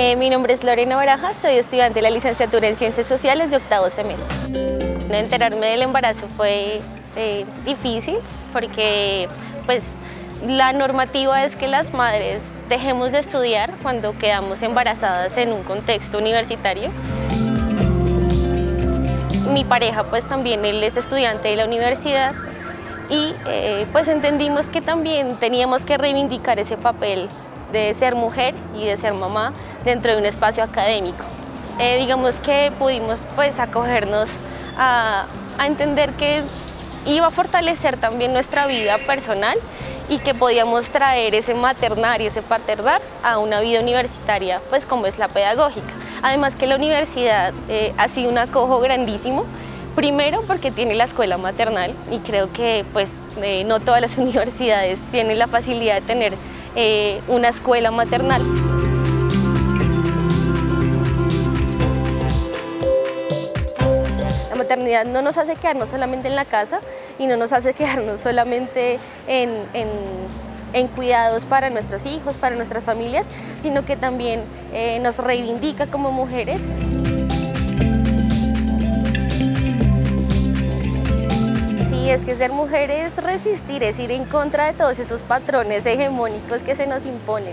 Eh, mi nombre es Lorena Baraja, soy estudiante de la licenciatura en Ciencias Sociales de octavo semestre. Enterarme del embarazo fue eh, difícil porque pues, la normativa es que las madres dejemos de estudiar cuando quedamos embarazadas en un contexto universitario. Mi pareja pues también él es estudiante de la universidad y eh, pues entendimos que también teníamos que reivindicar ese papel de ser mujer y de ser mamá dentro de un espacio académico. Eh, digamos que pudimos pues acogernos a, entender que iba a fortalecer también nuestra vida personal y que podíamos traer ese maternar y ese paternar a una vida universitaria, pues como es la pedagógica. Además que la universidad eh, ha sido un acojo grandísimo, primero porque tiene la escuela maternal y creo que pues eh, no todas las universidades tienen la facilidad de tener eh, una escuela maternal. La maternidad no nos hace quedarnos solamente en la casa y no nos hace quedarnos solamente en, cuidados para nuestros hijos, para nuestras familias, sino que también eh, nos reivindica como mujeres. Sí, es que ser mujer es resistir, es ir en contra de todos esos patrones hegemónicos que se nos imponen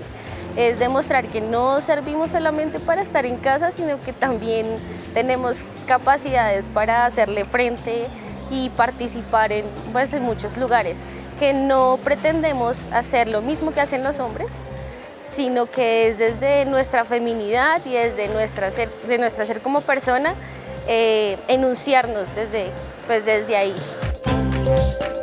es demostrar que no servimos solamente para estar en casa, sino que también tenemos capacidades para hacerle frente y participar en, pues, en muchos lugares, que no pretendemos hacer lo mismo que hacen los hombres, sino que es desde nuestra feminidad y desde nuestra ser, de nuestra ser como persona, eh, enunciarnos desde, pues, desde ahí. Bye.